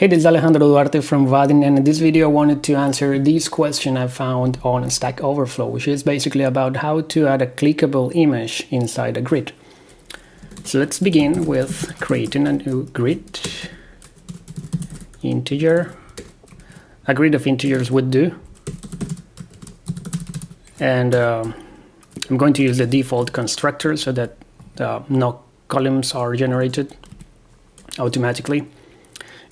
Hey, this is Alejandro Duarte from Vaadin, and in this video I wanted to answer this question I found on Stack Overflow, which is basically about how to add a clickable image inside a grid. So let's begin with creating a new grid, integer, a grid of integers would do, and uh, I'm going to use the default constructor so that uh, no columns are generated automatically.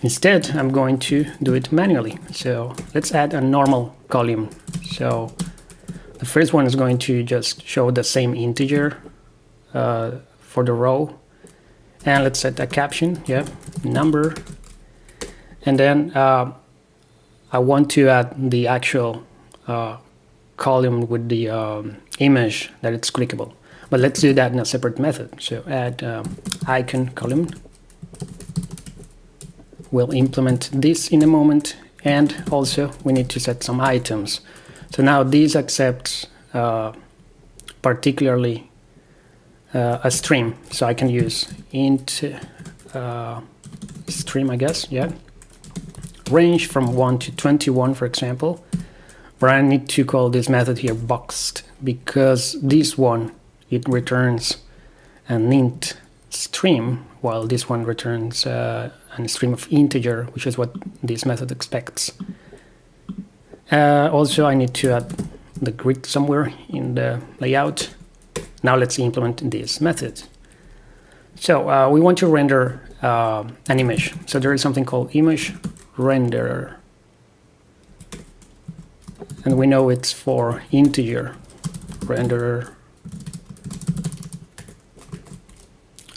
Instead, I'm going to do it manually. So let's add a normal column. So the first one is going to just show the same integer uh, for the row. And let's set a caption, yeah, number. And then uh, I want to add the actual uh, column with the um, image that it's clickable. But let's do that in a separate method. So add um, icon column We'll implement this in a moment and also we need to set some items. So now this accepts uh, particularly uh, a stream. So I can use int uh, stream, I guess, yeah. Range from 1 to 21, for example. But I need to call this method here boxed because this one, it returns an int stream while this one returns uh, a stream of integer, which is what this method expects. Uh, also, I need to add the grid somewhere in the layout. Now let's implement this method. So uh, we want to render uh, an image. So there is something called image render. And we know it's for integer renderer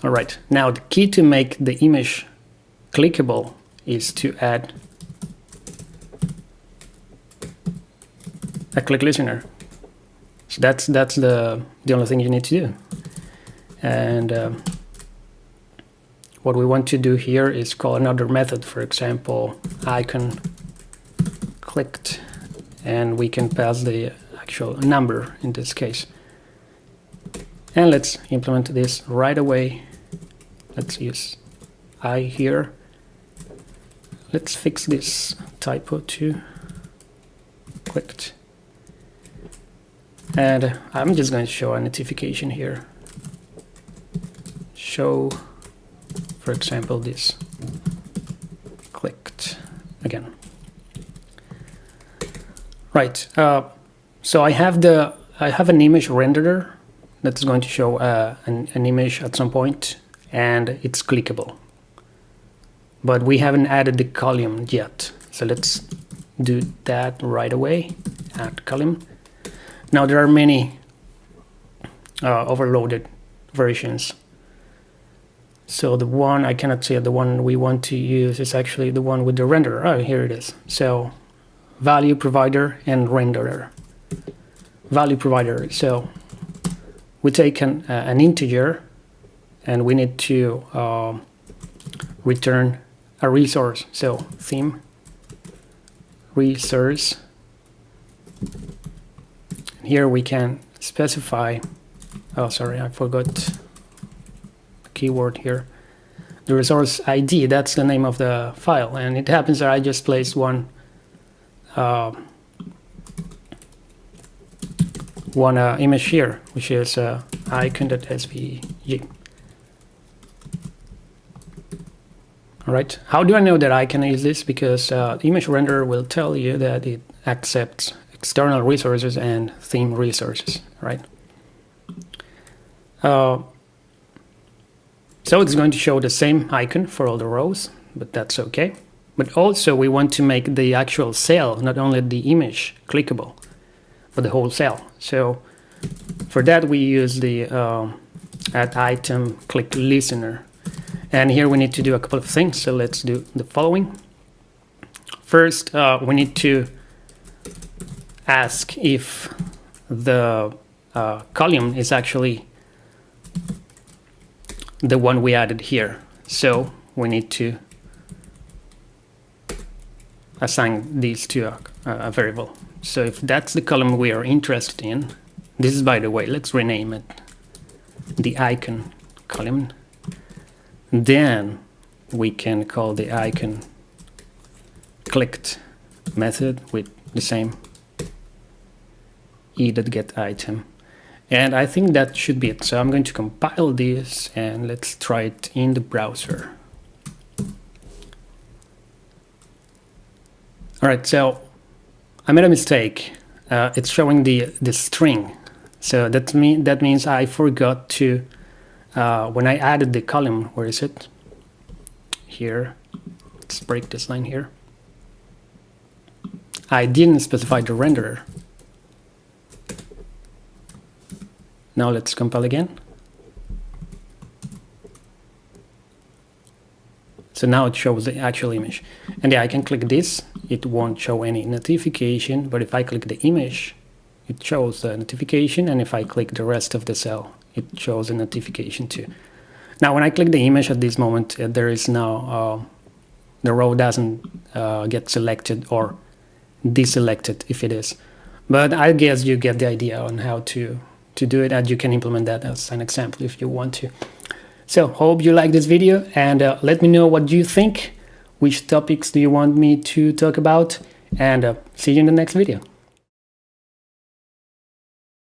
All right, now the key to make the image clickable is to add a click listener. So that's that's the the only thing you need to do. And um, what we want to do here is call another method, for example, icon clicked, and we can pass the actual number in this case. And let's implement this right away let's use I here let's fix this typo too. Clicked and I'm just going to show a notification here. Show for example this. Clicked again. Right uh, so I have the I have an image renderer that's going to show uh, an, an image at some point and it's clickable. But we haven't added the column yet. So let's do that right away, add column. Now there are many uh, overloaded versions. So the one, I cannot say the one we want to use is actually the one with the renderer. Oh, here it is. So value provider and renderer. Value provider. So we take an, uh, an integer and we need to uh, return a resource. So theme resource. Here we can specify, oh sorry, I forgot the keyword here. The resource ID, that's the name of the file. And it happens that I just placed one uh, one uh, image here, which is uh, icon.svg. right, how do I know that I can use this? Because uh, image renderer will tell you that it accepts external resources and theme resources, right? Uh, so it's going to show the same icon for all the rows, but that's okay. But also we want to make the actual cell, not only the image, clickable, but the whole cell. So for that we use the uh, add item click listener and here we need to do a couple of things. So let's do the following. First, uh, we need to ask if the uh, column is actually the one we added here. So we need to assign these to a, a, variable. So if that's the column we are interested in, this is by the way, let's rename it the icon column then we can call the icon clicked method with the same e.get item. And I think that should be it. So I'm going to compile this and let's try it in the browser. All right, so I made a mistake. Uh, it's showing the the string. So that mean that means I forgot to uh, when I added the column. Where is it? Here. Let's break this line here. I didn't specify the renderer. Now let's compile again. So now it shows the actual image. And yeah, I can click this, it won't show any notification, but if I click the image, it shows the notification, and if I click the rest of the cell, it shows a notification too. Now when I click the image at this moment, uh, there is now, uh, the row doesn't uh, get selected or deselected if it is. But I guess you get the idea on how to, to do it, and you can implement that as an example if you want to. So hope you like this video and uh, let me know what you think, which topics do you want me to talk about and uh, see you in the next video.